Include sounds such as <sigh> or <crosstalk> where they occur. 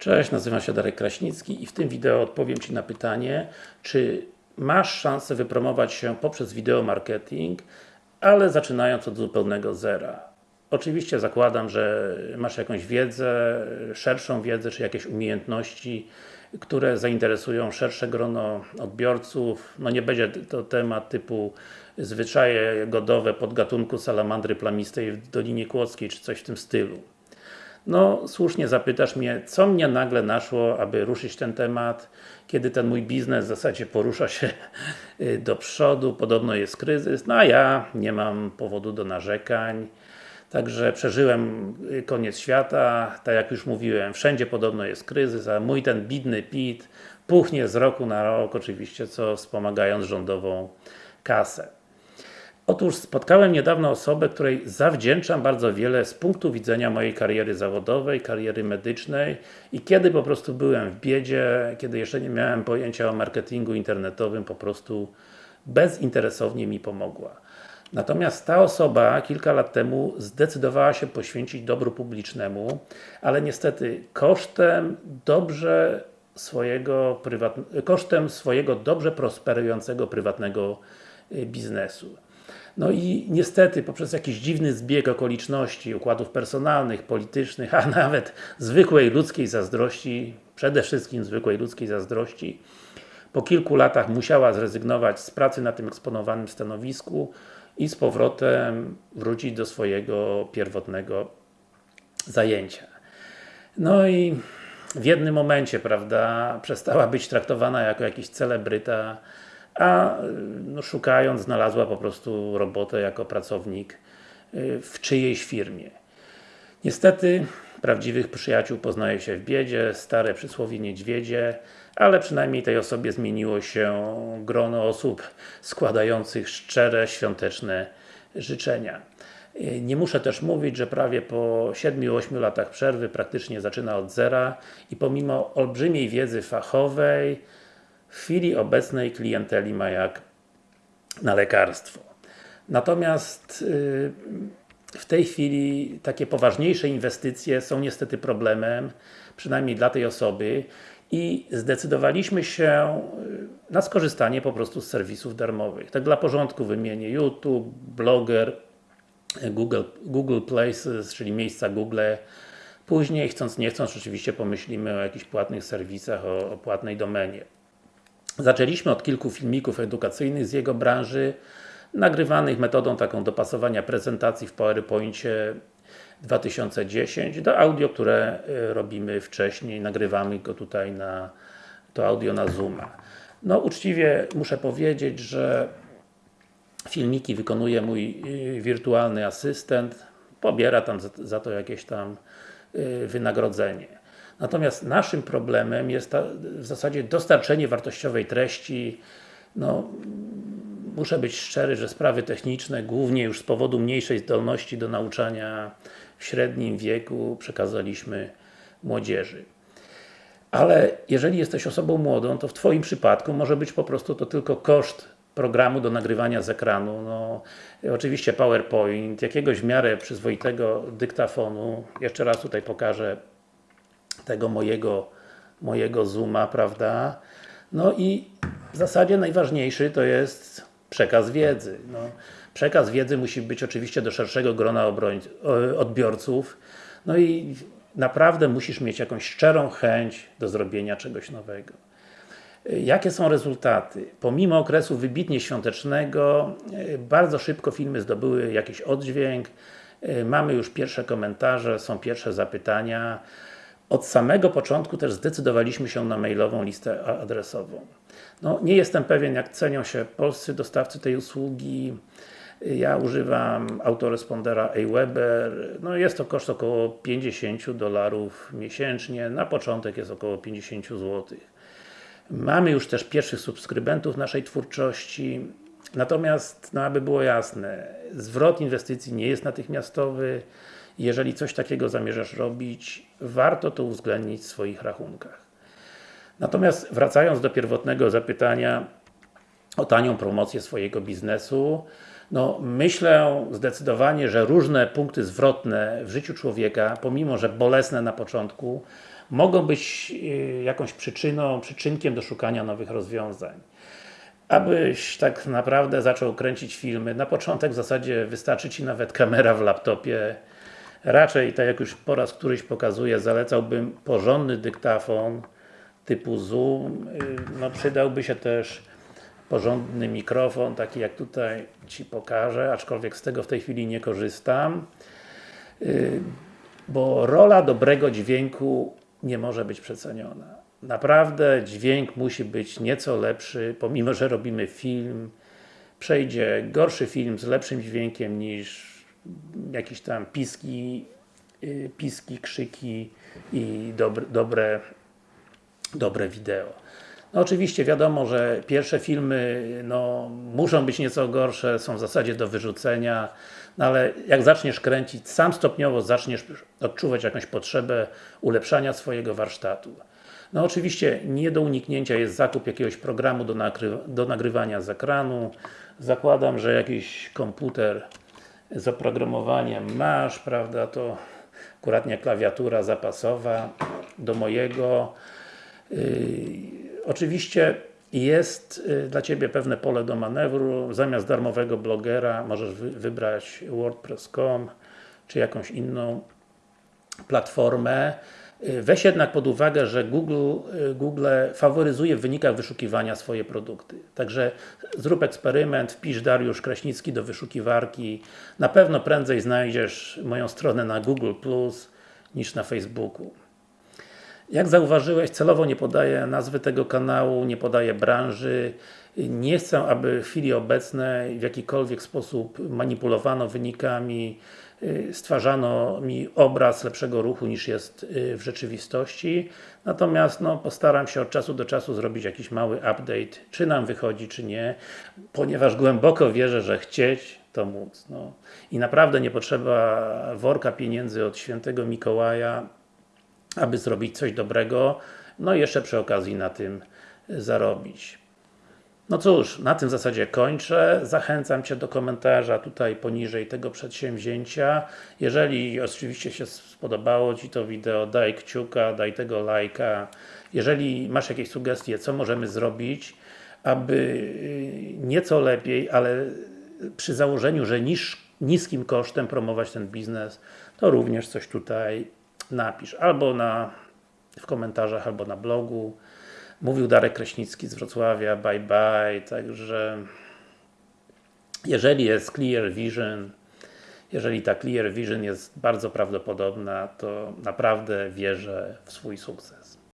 Cześć, nazywam się Darek Kraśnicki i w tym wideo odpowiem Ci na pytanie, czy masz szansę wypromować się poprzez wideo marketing, ale zaczynając od zupełnego zera. Oczywiście zakładam, że masz jakąś wiedzę, szerszą wiedzę, czy jakieś umiejętności, które zainteresują szersze grono odbiorców. No nie będzie to temat typu zwyczaje godowe podgatunku salamandry plamistej w Dolinie Kłodzkiej, czy coś w tym stylu. No, słusznie zapytasz mnie, co mnie nagle naszło, aby ruszyć ten temat, kiedy ten mój biznes w zasadzie porusza się y, do przodu, podobno jest kryzys, no a ja nie mam powodu do narzekań. Także przeżyłem y, koniec świata, tak jak już mówiłem, wszędzie podobno jest kryzys, a mój ten bidny PIT puchnie z roku na rok, oczywiście, co wspomagając rządową kasę. Otóż spotkałem niedawno osobę, której zawdzięczam bardzo wiele z punktu widzenia mojej kariery zawodowej, kariery medycznej i kiedy po prostu byłem w biedzie, kiedy jeszcze nie miałem pojęcia o marketingu internetowym, po prostu bezinteresownie mi pomogła. Natomiast ta osoba kilka lat temu zdecydowała się poświęcić dobru publicznemu, ale niestety kosztem dobrze swojego kosztem swojego dobrze prosperującego prywatnego y, biznesu. No i niestety, poprzez jakiś dziwny zbieg okoliczności, układów personalnych, politycznych, <laughs> a nawet zwykłej ludzkiej zazdrości, przede wszystkim zwykłej ludzkiej zazdrości, po kilku latach musiała zrezygnować z pracy na tym eksponowanym stanowisku i z powrotem wrócić do swojego pierwotnego zajęcia. No i w jednym momencie, prawda, przestała być traktowana jako jakiś celebryta, a no, szukając znalazła po prostu robotę jako pracownik y, w czyjejś firmie. Niestety, prawdziwych przyjaciół poznaje się w biedzie, stare przysłowie niedźwiedzie, ale przynajmniej tej osobie zmieniło się grono osób składających szczere, świąteczne życzenia. Y, nie muszę też mówić, że prawie po 7-8 latach przerwy praktycznie zaczyna od zera i pomimo olbrzymiej wiedzy fachowej, w chwili obecnej klienteli ma jak na lekarstwo. Natomiast y, w tej chwili takie poważniejsze inwestycje są niestety problemem, przynajmniej dla tej osoby i zdecydowaliśmy się y, na skorzystanie po prostu z serwisów darmowych. Tak dla porządku wymienię YouTube, Blogger, Google, Google Places, czyli miejsca Google. Później, chcąc nie chcąc, oczywiście pomyślimy o jakichś płatnych serwisach, o, o płatnej domenie. Zaczęliśmy od kilku filmików edukacyjnych z jego branży, nagrywanych metodą taką dopasowania prezentacji w PowerPoincie 2010 do audio, które y, robimy wcześniej, nagrywamy go tutaj na to audio na Zooma. No uczciwie muszę powiedzieć, że filmiki wykonuje mój y, wirtualny asystent, pobiera tam za, to jakieś tam y, wynagrodzenie. Natomiast naszym problemem jest ta, w zasadzie dostarczenie wartościowej treści no, muszę być szczery, że sprawy techniczne, głównie już z powodu mniejszej zdolności do nauczania w średnim wieku przekazaliśmy młodzieży. Ale jeżeli jesteś osobą młodą, to w Twoim przypadku może być po prostu to tylko koszt programu do nagrywania z ekranu. No, oczywiście PowerPoint, jakiegoś w miarę przyzwoitego dyktafonu. Jeszcze raz tutaj pokażę tego mojego, mojego Zooma, prawda? No i w zasadzie najważniejszy to jest przekaz wiedzy. No, przekaz wiedzy musi być oczywiście do szerszego grona odbiorców. No i naprawdę musisz mieć jakąś szczerą chęć do zrobienia czegoś nowego. Jakie są rezultaty? Pomimo okresu wybitnie świątecznego, bardzo szybko filmy zdobyły jakiś oddźwięk, mamy już pierwsze komentarze, są pierwsze zapytania, od samego początku też zdecydowaliśmy się na mailową listę adresową. No, nie jestem pewien jak cenią się polscy dostawcy tej usługi. Ja używam autorespondera Aweber. No jest to koszt około 50 dolarów miesięcznie. Na początek jest około 50 zł. Mamy już też pierwszych subskrybentów naszej twórczości. Natomiast, no aby było jasne, zwrot inwestycji nie jest natychmiastowy. Jeżeli coś takiego zamierzasz robić, warto to uwzględnić w swoich rachunkach. Natomiast wracając do pierwotnego zapytania o tanią promocję swojego biznesu, no myślę zdecydowanie, że różne punkty zwrotne w życiu człowieka, pomimo że bolesne na początku, mogą być yy, jakąś przyczyną, przyczynkiem do szukania nowych rozwiązań. Abyś tak naprawdę zaczął kręcić filmy, na początek w zasadzie wystarczy Ci nawet kamera w laptopie. Raczej, tak jak już po raz któryś pokazuję, zalecałbym porządny dyktafon typu Zoom. Yy, No przydałby się też porządny mikrofon, taki jak tutaj Ci pokażę, aczkolwiek z tego w tej chwili nie korzystam. Yy, Bo rola dobrego dźwięku nie może być przeceniona. Naprawdę dźwięk musi być nieco lepszy, pomimo, że robimy film, przejdzie gorszy film z lepszym dźwiękiem niż jakieś tam piski, yy, piski, krzyki i dobre, dobre, dobre wideo. No oczywiście wiadomo, że pierwsze filmy no, muszą być nieco gorsze, są w zasadzie do wyrzucenia, no ale jak zaczniesz kręcić, sam stopniowo zaczniesz odczuwać jakąś potrzebę ulepszania swojego warsztatu. No oczywiście nie do uniknięcia jest zakup jakiegoś programu do, nagry do nagrywania z ekranu. Zakładam, że jakiś komputer z oprogramowaniem masz, prawda, to akuratnie klawiatura zapasowa do mojego. Yy, oczywiście jest yy, dla Ciebie pewne pole do manewru, zamiast darmowego blogera możesz wy wybrać wordpress.com czy jakąś inną platformę. Weź jednak pod uwagę, że Google, Google faworyzuje w wynikach wyszukiwania swoje produkty. Także zrób eksperyment, wpisz Dariusz Kraśnicki do wyszukiwarki. Na pewno prędzej znajdziesz moją stronę na Google Plus niż na Facebooku. Jak zauważyłeś, celowo nie podaję nazwy tego kanału, nie podaję branży. Nie chcę, aby w chwili obecnej w jakikolwiek sposób manipulowano wynikami, stwarzano mi obraz lepszego ruchu niż jest yy, w rzeczywistości. Natomiast no, postaram się od czasu do czasu zrobić jakiś mały update, czy nam wychodzi, czy nie, ponieważ głęboko wierzę, że chcieć to móc. No. I naprawdę nie potrzeba worka pieniędzy od świętego Mikołaja, aby zrobić coś dobrego, no i jeszcze przy okazji na tym zarobić. No cóż, na tym zasadzie kończę. Zachęcam Cię do komentarza tutaj poniżej tego przedsięwzięcia. Jeżeli oczywiście się spodobało Ci to wideo, daj kciuka, daj tego lajka. Jeżeli masz jakieś sugestie, co możemy zrobić, aby y, nieco lepiej, ale przy założeniu, że niż, niskim kosztem promować ten biznes, to również coś tutaj napisz. Albo na, w komentarzach, albo na blogu. Mówił Darek Kraśnicki z Wrocławia, bye bye, także jeżeli jest Clear Vision, jeżeli ta Clear Vision jest bardzo prawdopodobna, to naprawdę wierzę w swój sukces.